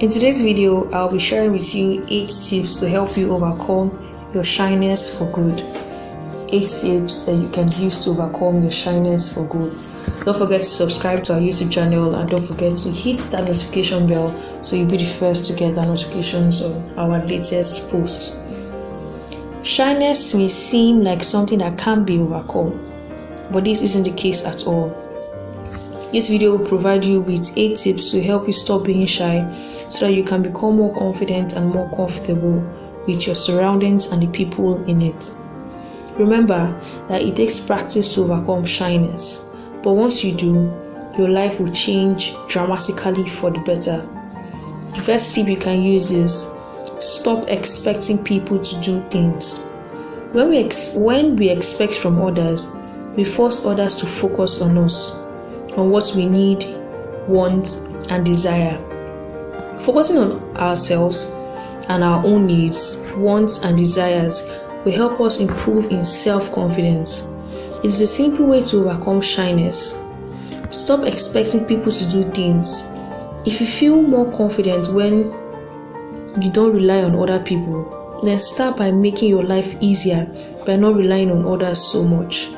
In today's video, I'll be sharing with you 8 tips to help you overcome your shyness for good. 8 tips that you can use to overcome your shyness for good. Don't forget to subscribe to our YouTube channel and don't forget to hit that notification bell so you'll be the first to get the notifications of our latest posts. Shyness may seem like something that can't be overcome, but this isn't the case at all. This video will provide you with 8 tips to help you stop being shy so that you can become more confident and more comfortable with your surroundings and the people in it. Remember that it takes practice to overcome shyness, but once you do, your life will change dramatically for the better. The first tip you can use is stop expecting people to do things. When we, when we expect from others, we force others to focus on us on what we need, want, and desire. Focusing on ourselves and our own needs, wants, and desires will help us improve in self confidence. It is a simple way to overcome shyness. Stop expecting people to do things. If you feel more confident when you don't rely on other people, then start by making your life easier by not relying on others so much.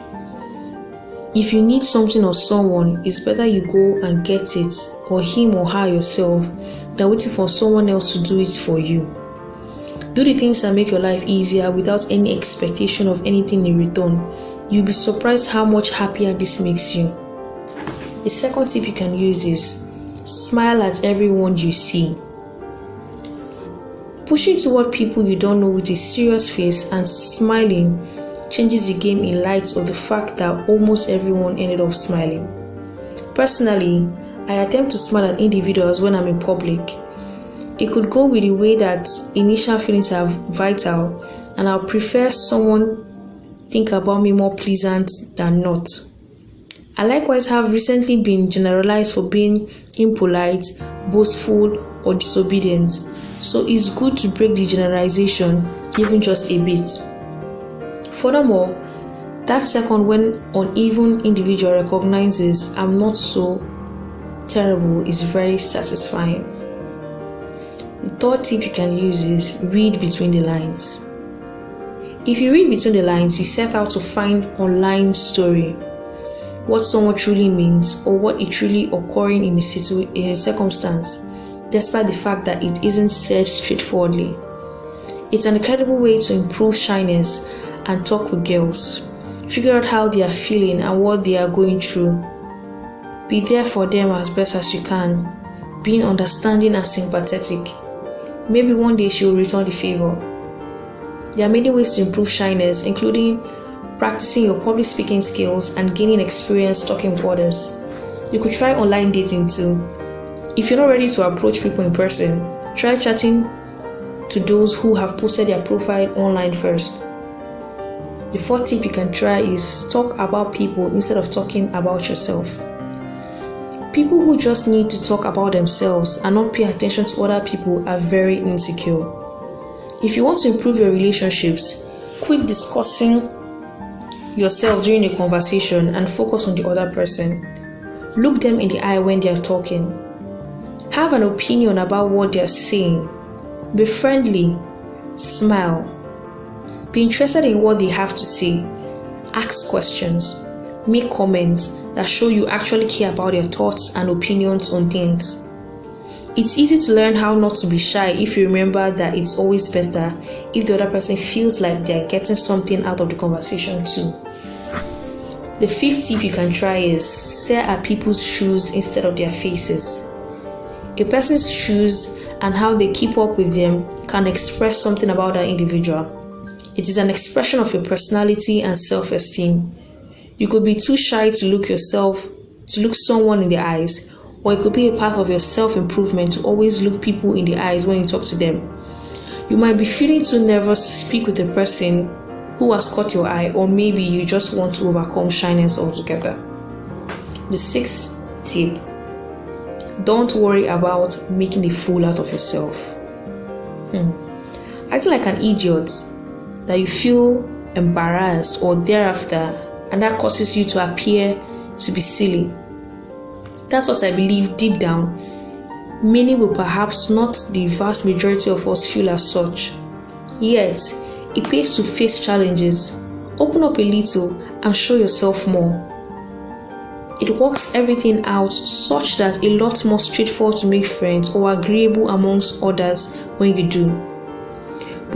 If you need something or someone, it's better you go and get it, or him or her yourself, than waiting for someone else to do it for you. Do the things that make your life easier without any expectation of anything in return. You'll be surprised how much happier this makes you. The second tip you can use is smile at everyone you see. Pushing toward people you don't know with a serious face and smiling changes the game in light of the fact that almost everyone ended up smiling. Personally, I attempt to smile at individuals when I'm in public. It could go with the way that initial feelings are vital, and I'll prefer someone think about me more pleasant than not. I likewise have recently been generalized for being impolite, boastful, or disobedient, so it's good to break the generalization, even just a bit. Furthermore, that second when an uneven individual recognizes I'm not so terrible is very satisfying. The third tip you can use is read between the lines. If you read between the lines, you set out to find online story, what someone truly means, or what is truly occurring in a, situ- in a circumstance, despite the fact that it isn't said straightforwardly. It's an incredible way to improve shyness and talk with girls. Figure out how they are feeling and what they are going through. Be there for them as best as you can, being understanding and sympathetic. Maybe one day she will return the favor. There are many ways to improve shyness, including practicing your public speaking skills and gaining experience talking with others. You could try online dating too. If you're not ready to approach people in person, try chatting to those who have posted their profile online first. The fourth tip you can try is talk about people instead of talking about yourself. People who just need to talk about themselves and not pay attention to other people are very insecure. If you want to improve your relationships, quit discussing yourself during a conversation and focus on the other person. Look them in the eye when they are talking. Have an opinion about what they are saying. Be friendly. Smile. Be interested in what they have to say. Ask questions. Make comments that show you actually care about their thoughts and opinions on things. It's easy to learn how not to be shy if you remember that it's always better if the other person feels like they're getting something out of the conversation too. The fifth tip you can try is stare at people's shoes instead of their faces. A person's shoes and how they keep up with them can express something about that individual. It is an expression of your personality and self esteem. You could be too shy to look yourself, to look someone in the eyes, or it could be a part of your self improvement to always look people in the eyes when you talk to them. You might be feeling too nervous to speak with a person who has caught your eye, or maybe you just want to overcome shyness altogether. The sixth tip don't worry about making a fool out of yourself. Hmm. Acting like an idiot that you feel embarrassed or thereafter, and that causes you to appear to be silly. That's what I believe deep down Many will perhaps not the vast majority of us feel as such. Yet, it pays to face challenges, open up a little, and show yourself more. It works everything out such that a lot more straightforward to make friends or agreeable amongst others when you do.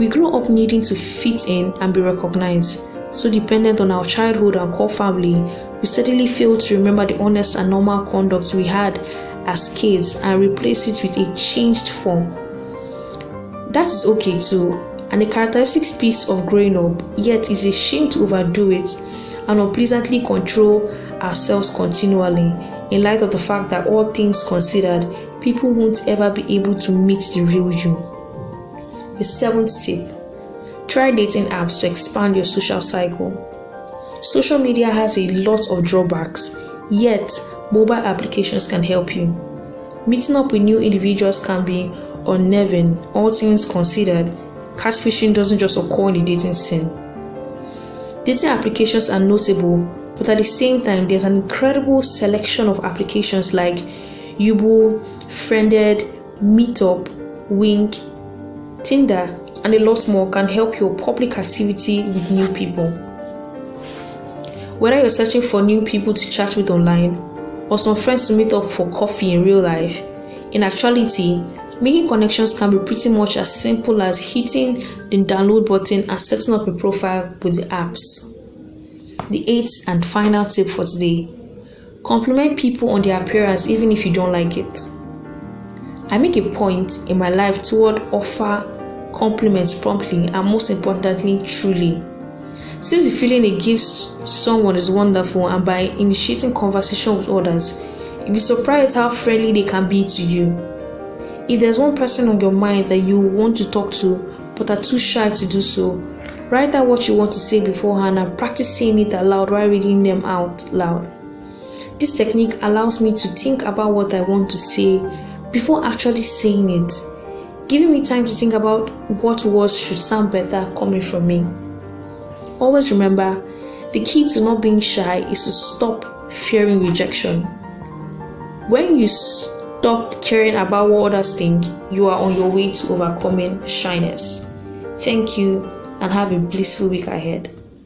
We grow up needing to fit in and be recognized, so dependent on our childhood and core family, we steadily fail to remember the honest and normal conduct we had as kids and replace it with a changed form. That is okay too, and a characteristic piece of growing up, yet is a shame to overdo it and unpleasantly control ourselves continually in light of the fact that all things considered, people won't ever be able to meet the real you. The seventh tip try dating apps to expand your social cycle. Social media has a lot of drawbacks, yet, mobile applications can help you. Meeting up with new individuals can be unnerving, all things considered. Catfishing doesn't just occur in the dating scene. Dating applications are notable, but at the same time, there's an incredible selection of applications like Yubo, Friended, Meetup, Wink, Tinder, and a lot more can help your public activity with new people. Whether you're searching for new people to chat with online or some friends to meet up for coffee in real life, in actuality, making connections can be pretty much as simple as hitting the download button and setting up a profile with the apps. The eighth and final tip for today compliment people on their appearance even if you don't like it. I make a point in my life toward offer compliments promptly and most importantly truly. Since the feeling it gives someone is wonderful and by initiating conversation with others, you'll be surprised how friendly they can be to you. If there's one person on your mind that you want to talk to but are too shy to do so, write out what you want to say beforehand and practice saying it aloud while reading them out loud. This technique allows me to think about what I want to say before actually saying it giving me time to think about what words should sound better coming from me. Always remember, the key to not being shy is to stop fearing rejection. When you stop caring about what others think, you are on your way to overcoming shyness. Thank you and have a blissful week ahead.